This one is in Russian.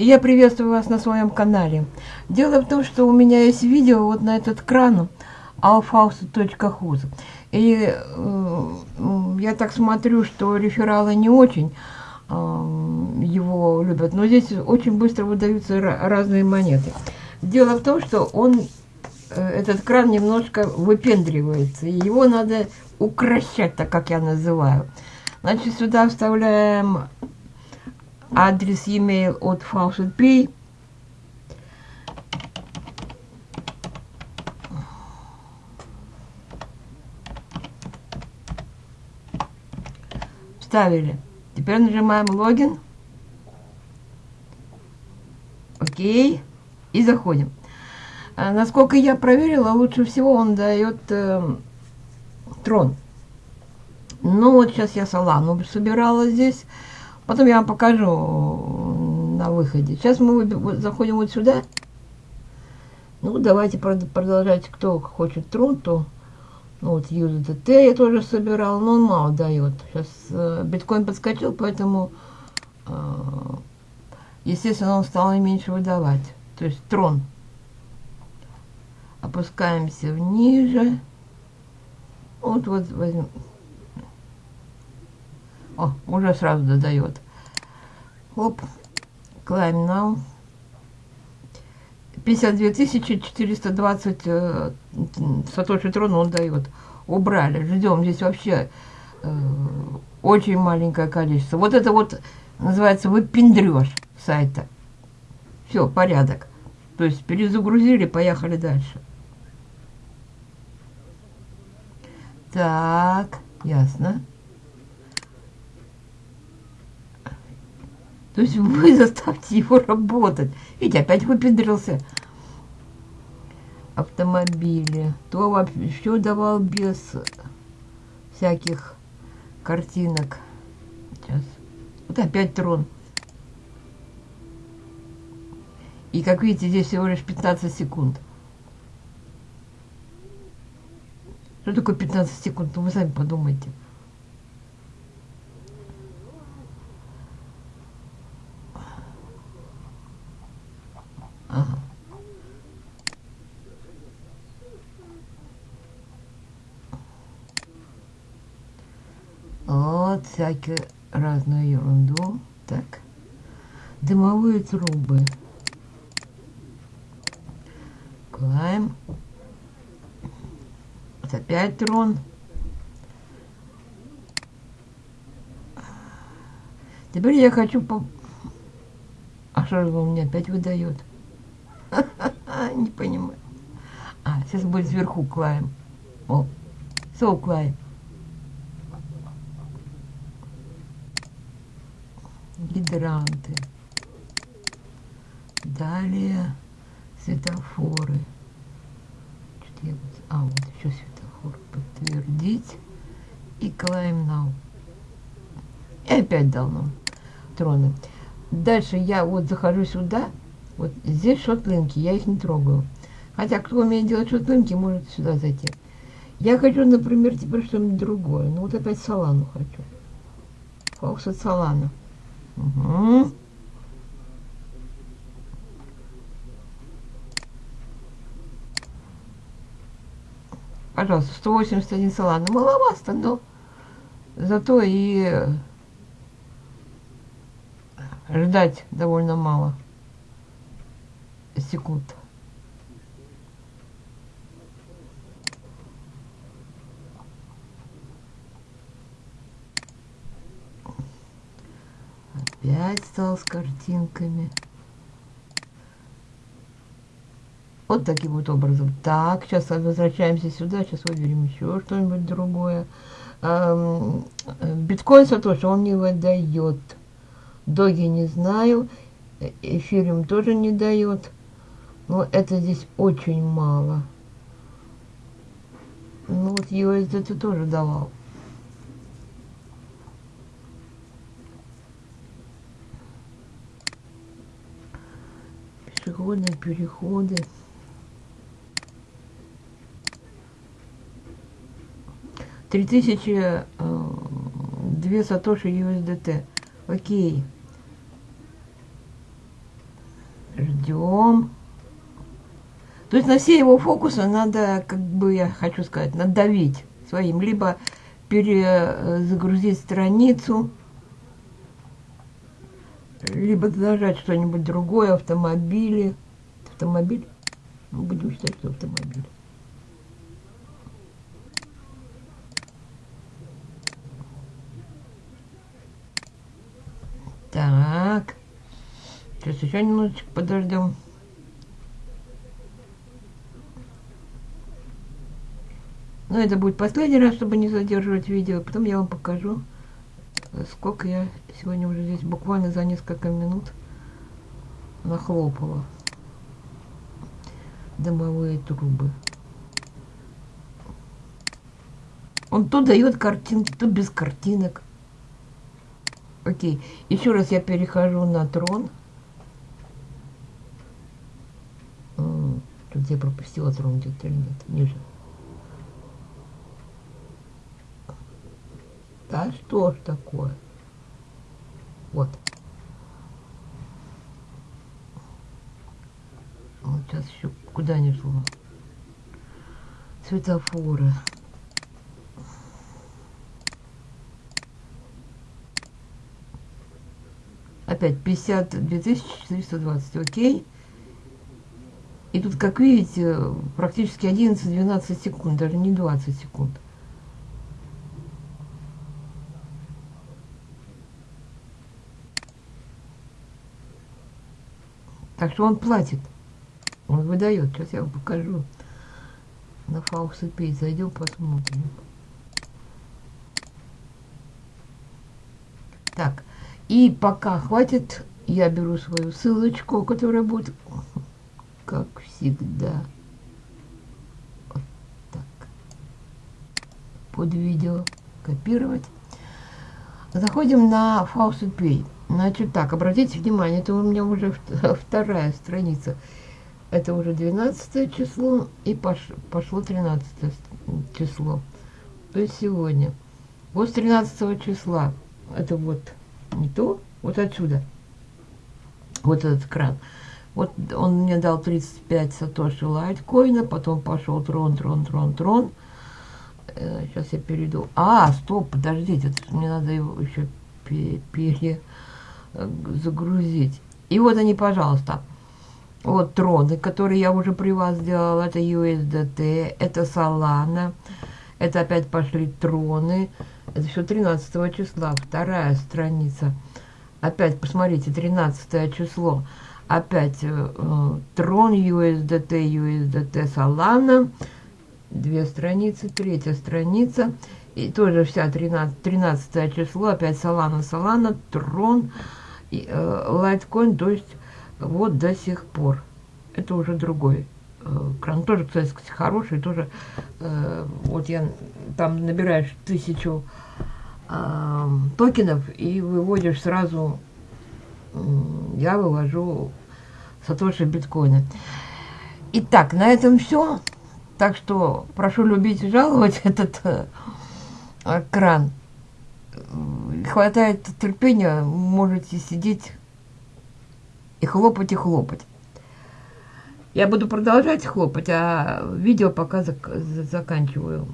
И я приветствую вас на своем канале. Дело в том, что у меня есть видео вот на этот кран alfaus.huz. И э, я так смотрю, что рефералы не очень э, его любят. Но здесь очень быстро выдаются разные монеты. Дело в том, что он, э, этот кран немножко выпендривается. И его надо укращать, так как я называю. Значит, сюда вставляем адрес e-mail от Faucet Pay. Вставили. Теперь нажимаем логин. Окей. И заходим. А, насколько я проверила, лучше всего он дает э, трон. Ну вот сейчас я салану собирала здесь. Потом я вам покажу на выходе. Сейчас мы заходим вот сюда. Ну, давайте продолжать. Кто хочет трун, то... Ну, вот USDT я тоже собирал, но он мало дает. Сейчас э, биткоин подскочил, поэтому, э, естественно, он стал меньше выдавать. То есть трон. Опускаемся ниже. Вот, вот возьмем. О, уже сразу додает. Оп. Climb now. 52 420 э, сатоши трон он дает. Убрали. Ждем. Здесь вообще э, очень маленькое количество. Вот это вот называется выпендрешь сайта. Все, порядок. То есть перезагрузили, поехали дальше. Так, ясно. То есть вы заставьте его работать. Видите, опять выпендрился. Автомобили. То вообще давал без всяких картинок. Сейчас. Вот опять трон. И как видите, здесь всего лишь 15 секунд. Что такое 15 секунд? Ну вы сами подумайте. Вот всякую разную ерунду. Так. Дымовые трубы. Клаем. Вот опять трон. Теперь я хочу по... А что же он мне опять выдает? Не понимаю. А, сейчас будет сверху клаем. О, со клаем. Гидранты. Далее светофоры. Что-то я вот... А, вот еще светофор. Подтвердить. И клаем now. И опять дал нам троны. Дальше я вот захожу сюда вот здесь шотлинки, я их не трогаю. Хотя, кто умеет делать шотлинки, может сюда зайти. Я хочу, например, теперь что-нибудь другое. Ну, вот опять салану хочу. Фокус от салана. Угу. Пожалуйста, 181 салана. Маловато, но зато и ждать довольно мало секунд. Опять стал с картинками. Вот таким вот образом. Так, сейчас возвращаемся сюда. Сейчас выберем еще что-нибудь другое. Биткоин Сатоши он не выдает. Доги не знаю. Эфириум тоже не дает. Но это здесь очень мало. Ну вот USD ты тоже давал. Пешеходные переходы. Три тысячи э, две сатоши USDT. Окей. Ждем. То есть на все его фокусы надо, как бы я хочу сказать, надавить своим. Либо перезагрузить страницу, либо нажать что-нибудь другое, автомобили. Автомобиль? Ну, будем считать, что автомобиль. Так. Сейчас еще немножечко подождем. Но это будет последний раз, чтобы не задерживать видео. Потом я вам покажу, сколько я сегодня уже здесь буквально за несколько минут нахлопала дымовые трубы. Он то дает картинки, то без картинок. Окей. Еще раз я перехожу на трон. Тут я пропустила трон где-то или нет? Ниже. Да что ж такое? Вот. Вот сейчас еще куда не шло. Светофоры. Опять 52 420, окей. И тут, как видите, практически 11-12 секунд, даже не 20 секунд. Так что он платит. Он выдает. Сейчас я вам покажу. На Faucet зайдем, посмотрим. Так. И пока хватит, я беру свою ссылочку, которая будет, как всегда, вот так, под видео копировать. Заходим на Faucet Pay. Значит так, обратите внимание, это у меня уже вторая страница. Это уже 12 число и пошло 13 число. То есть сегодня. Вот с 13 числа. Это вот не то, вот отсюда. Вот этот кран. Вот он мне дал 35 сатоши лайткоина, потом пошел трон, трон, трон, трон. Сейчас э, я перейду. А, стоп, подождите, мне надо его еще пере загрузить. И вот они, пожалуйста. Вот троны, которые я уже при вас сделала. Это USDT, это Solana. Это опять пошли троны. Это еще 13 числа, вторая страница. Опять, посмотрите, 13 число. Опять э, трон USDT, USDT Solana. Две страницы, третья страница. И тоже вся 13, 13 число. Опять Solana, Solana, трон Litecoin, то есть вот до сих пор. Это уже другой э, кран. Тоже, кстати, хороший, тоже э, вот я там набираешь тысячу э, токенов и выводишь сразу, э, я вывожу сатоши биткоины. Итак, на этом все. Так что прошу любить и жаловать этот э, кран хватает терпения, можете сидеть и хлопать, и хлопать. Я буду продолжать хлопать, а видео пока зак заканчиваю.